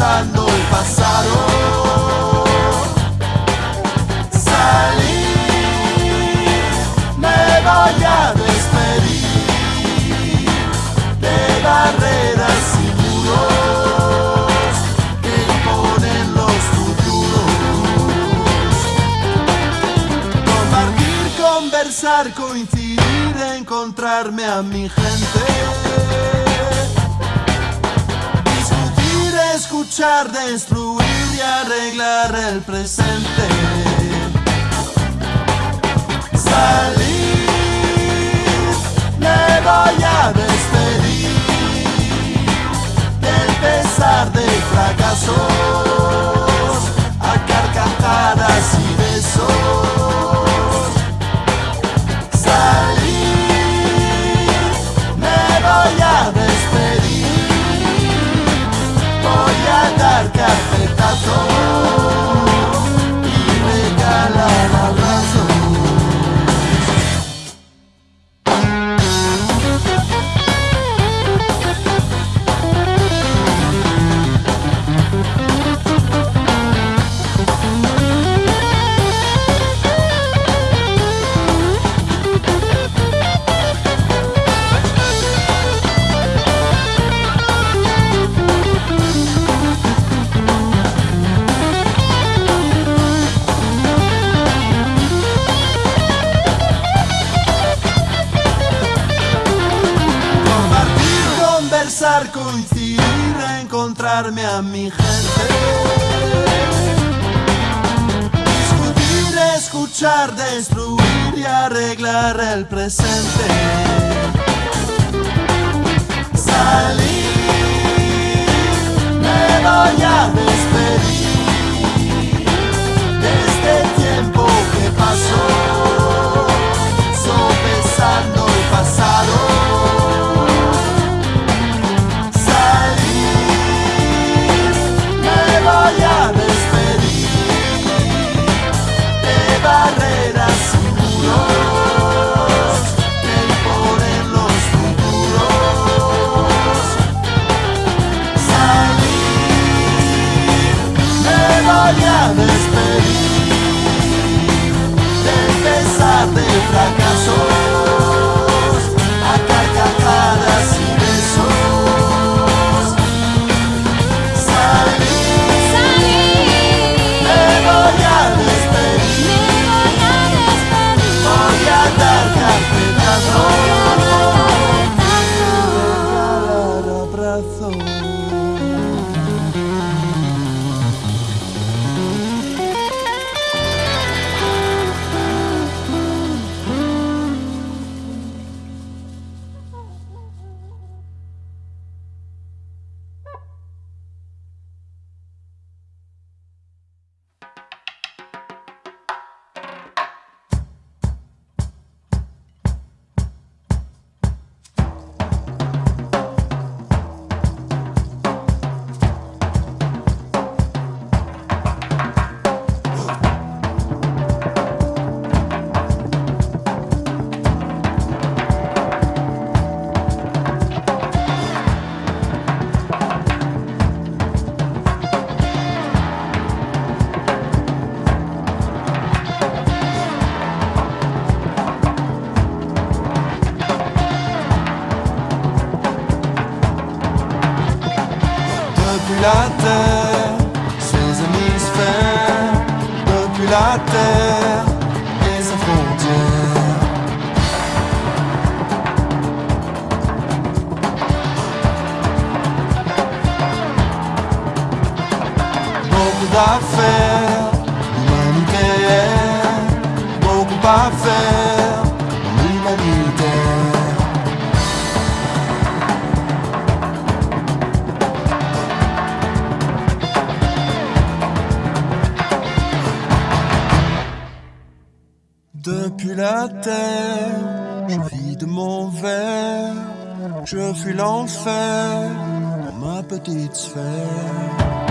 sopesando el pasado. Salir, me voy a despedir de barreras y muros que imponen los futuros. Compartir, conversar, coincidir, encontrarme a mi gente. Escuchar, destruir y arreglar el presente. Salir, me voy a despedir del pesar de a mi gente. Discutir, escuchar, destruir y arreglar el presente. Salir, me voy a despedir de fracasos la terre, ses hémisphères, depuis la terre et ses frontières. Beaucoup d'affaires, humain nucléaire, beaucoup à faire Depuis la terre, je vis de mon verre, je fuis l'enfer dans ma petite sphère.